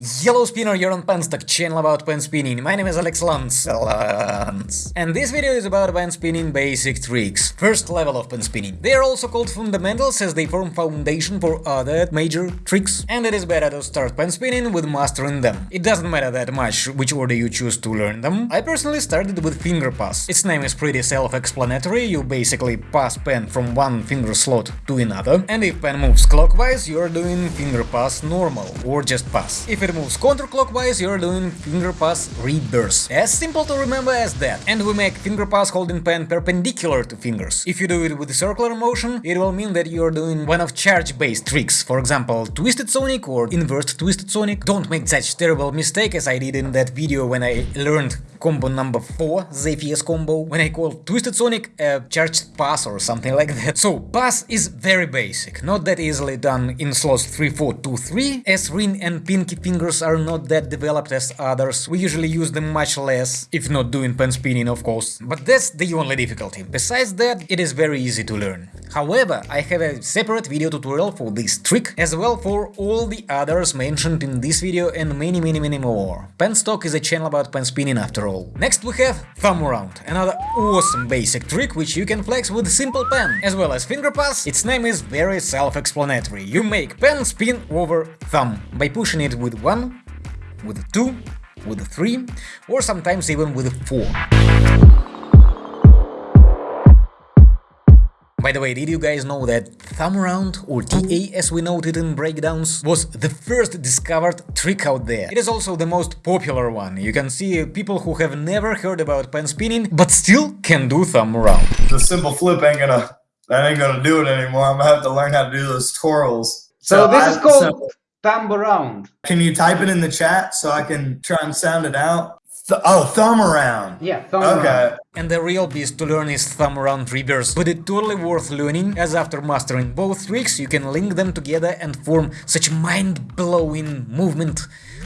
Yellow Spinner, you're on Penstock, channel about pen spinning. My name is Alex Lance. Lance. And this video is about pen spinning basic tricks. First level of pen spinning. They are also called fundamentals as they form foundation for other major tricks. And it is better to start pen spinning with mastering them. It doesn't matter that much which order you choose to learn them. I personally started with finger pass. Its name is pretty self-explanatory, you basically pass pen from one finger slot to another. And if pen moves clockwise, you're doing finger pass normal, or just pass. If it moves counterclockwise, you're doing finger pass reverse. As simple to remember as that. And we make finger pass holding pen perpendicular to fingers. If you do it with circular motion, it will mean that you're doing one of charge-based tricks, for example, Twisted Sonic or Inverted Twisted Sonic. Don't make such terrible mistake as I did in that video when I learned combo number 4, Zephyrs combo, when I called Twisted Sonic a charged pass or something like that. So, pass is very basic, not that easily done in slots 3, 4, 2, 3, as ring and pinky fingers are not that developed as others, we usually use them much less, if not doing pen spinning of course, but that's the only difficulty. Besides that, it is very easy to learn. However, I have a separate video tutorial for this trick, as well for all the others mentioned in this video and many many many more. Penstock is a channel about pen spinning after all. Next we have thumb around, another awesome basic trick which you can flex with simple pen. As well as finger pass, its name is very self-explanatory. You make pen spin over thumb by pushing it with one, with two, with three, or sometimes even with four. By the way, did you guys know that thumb round, or TA as we noted in breakdowns, was the first discovered trick out there. It is also the most popular one. You can see people who have never heard about pen spinning, but still can do thumb round. The simple flip ain't gonna that ain't gonna do it anymore. I'm gonna have to learn how to do those twirls. So, this I- is called so- thumb around. can you type it in the chat so I can try and sound it out? Th- oh, thumb around. Yeah, thumb Okay. around. And the real beast to learn is thumb around reverse, but it's totally worth learning, as after mastering both tricks you can link them together and form such mind-blowing movement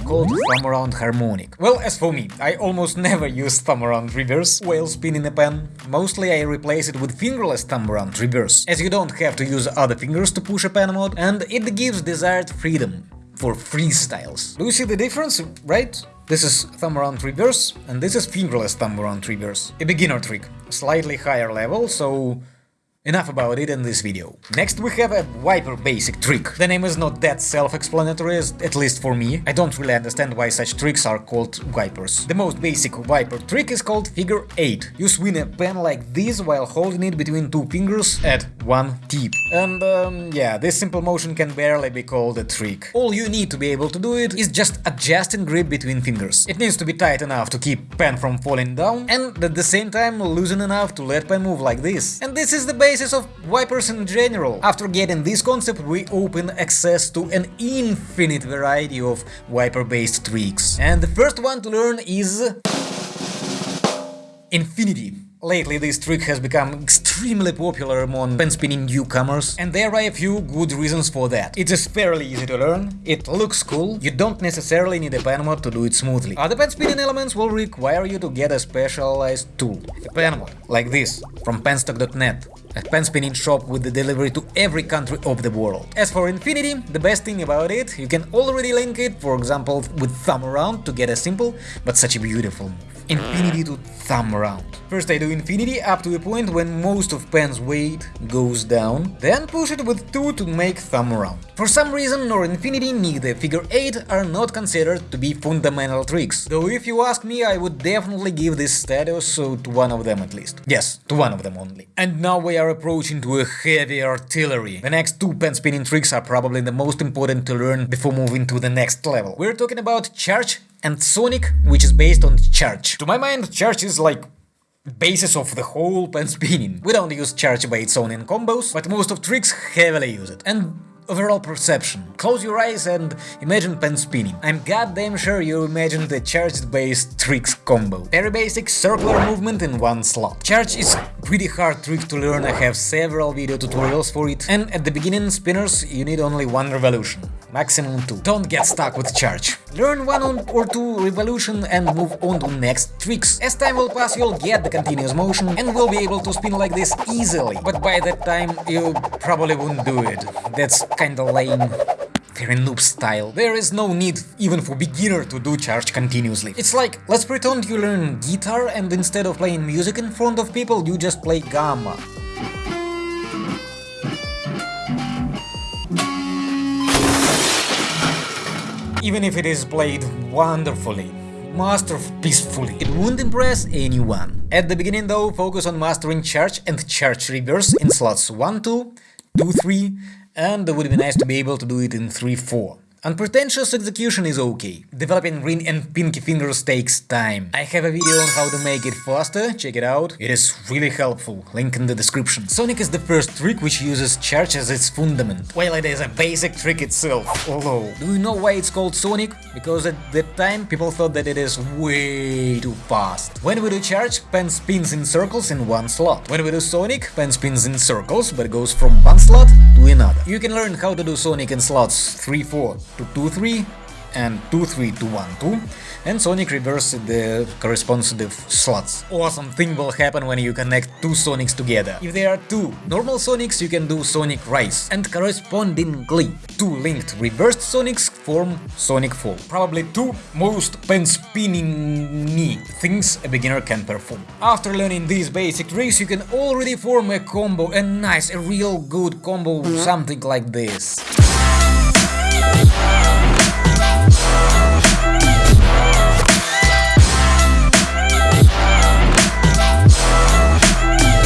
called thumb around harmonic. Well, as for me, I almost never use thumb around reverse while spinning a pen. Mostly I replace it with fingerless thumb around reverse, as you don't have to use other fingers to push a pen mod, and it gives desired freedom for freestyles. Do you see the difference, right? This is thumb around reverse, and this is fingerless thumb around reverse. A beginner trick, slightly higher level, so Enough about it in this video. Next we have a wiper basic trick. The name is not that self-explanatory, at least for me. I don't really understand why such tricks are called wipers. The most basic wiper trick is called figure 8. You swing a pen like this while holding it between two fingers at one tip. And um, yeah, this simple motion can barely be called a trick. All you need to be able to do it is just adjusting grip between fingers. It needs to be tight enough to keep pen from falling down and at the same time loosen enough to let pen move like this. And this is the basis of wipers in general. After getting this concept, we open access to an infinite variety of wiper-based tricks. And the first one to learn is... Infinity. Lately this trick has become extremely popular among pen spinning newcomers, and there are a few good reasons for that. It is fairly easy to learn, it looks cool, you don't necessarily need a pen mod to do it smoothly. Other pen spinning elements will require you to get a specialized tool, a pen mod, like this, from penstock.net, a pen spinning shop with the delivery to every country of the world. As for Infinity, the best thing about it, you can already link it, for example, with thumb around to get a simple but such a beautiful move. Infinity to thumb around. First I do Infinity up to a point when most of pen's weight goes down, then push it with 2 to make thumb around. For some reason nor Infinity neither figure 8 are not considered to be fundamental tricks, though if you ask me I would definitely give this status to one of them at least. Yes, to one of them only. And now we are approaching to a heavy artillery. The next two pen spinning tricks are probably the most important to learn before moving to the next level. We're talking about Charge and Sonic, which is based on Charge. To my mind, Charge is like basis of the whole pen spinning. We don't use charge by its own in combos, but most of tricks heavily use it. And overall perception. Close your eyes and imagine pen spinning. I'm goddamn sure you imagined the charged-based tricks combo. Very basic circular movement in one slot. Charge is pretty hard trick to learn, I have several video tutorials for it, and at the beginning spinners you need only one revolution, maximum two. Don't get stuck with charge. Learn one or two revolution and move on to next tricks. As time will pass you'll get the continuous motion and will be able to spin like this easily, but by that time you probably won't do it. That's kinda lame. very noob style. There is no need even for beginner to do charge continuously. It's like, let's pretend you learn guitar and instead of playing music in front of people, you just play gamma. Even if it is played wonderfully, masterpiecefully, it won't impress anyone. At the beginning though, focus on mastering charge and charge reverse in slots 1, 2, 2, 3, and it would be nice to be able to do it in 3, 4. Unpretentious execution is okay. Developing ring and pinky fingers takes time. I have a video on how to make it faster, check it out. It is really helpful, link in the description. Sonic is the first trick which uses charge as its fundament, while it is a basic trick itself. Although, do you know why it's called Sonic? Because at that time people thought that it is way too fast. When we do charge, pen spins in circles in one slot. When we do Sonic, pen spins in circles, but goes from one slot You can learn how to do Sonic in slots 3-4 to 2-3 and 2-3 to 1-2 and Sonic reverses the corresponding slots. Awesome thing will happen when you connect two Sonics together. If there are two normal Sonics, you can do Sonic Rise, and correspondingly, two linked reversed Sonics form Sonic Fall. Probably two most pen-spinning things a beginner can perform. After learning these basic tricks, you can already form a combo, a nice, a real good combo, something like this.